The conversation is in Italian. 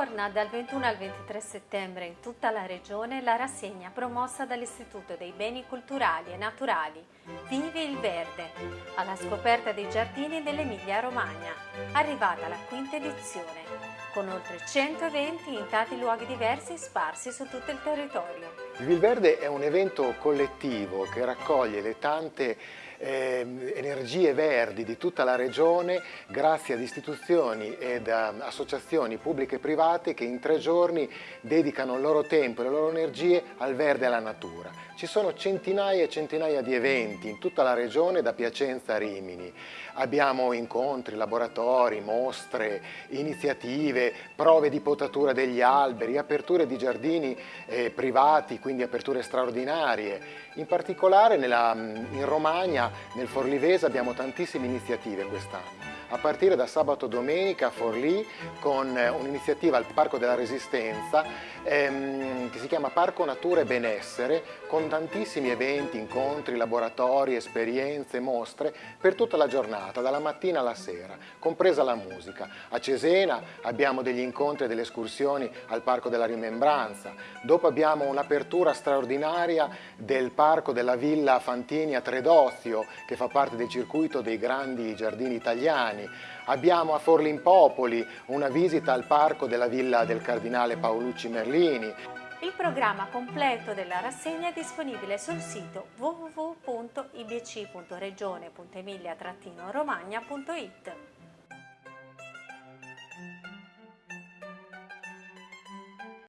Torna dal 21 al 23 settembre in tutta la regione la rassegna promossa dall'Istituto dei Beni Culturali e Naturali Vivi il Verde, alla scoperta dei giardini dell'Emilia Romagna, arrivata la quinta edizione, con oltre 100 eventi in tanti luoghi diversi sparsi su tutto il territorio. Vivi il Verde è un evento collettivo che raccoglie le tante eh, energie verdi di tutta la regione grazie ad istituzioni ed associazioni pubbliche e private che in tre giorni dedicano il loro tempo e le loro energie al verde e alla natura. Ci sono centinaia e centinaia di eventi in tutta la regione da Piacenza a Rimini. Abbiamo incontri, laboratori, mostre, iniziative, prove di potatura degli alberi, aperture di giardini eh, privati, quindi aperture straordinarie. In particolare nella, in Romagna nel Forlivese abbiamo tantissime iniziative quest'anno a partire da sabato domenica a Forlì con eh, un'iniziativa al Parco della Resistenza ehm, che si chiama Parco Natura e Benessere con tantissimi eventi, incontri, laboratori, esperienze, mostre per tutta la giornata, dalla mattina alla sera, compresa la musica. A Cesena abbiamo degli incontri e delle escursioni al Parco della Rimembranza, dopo abbiamo un'apertura straordinaria del Parco della Villa Fantini a Tredozio che fa parte del circuito dei grandi giardini italiani italiani. Abbiamo a Forlimpopoli una visita al parco della villa del cardinale Paolucci Merlini. Il programma completo della rassegna è disponibile sul sito www.ibc.regione.emilia-romagna.it.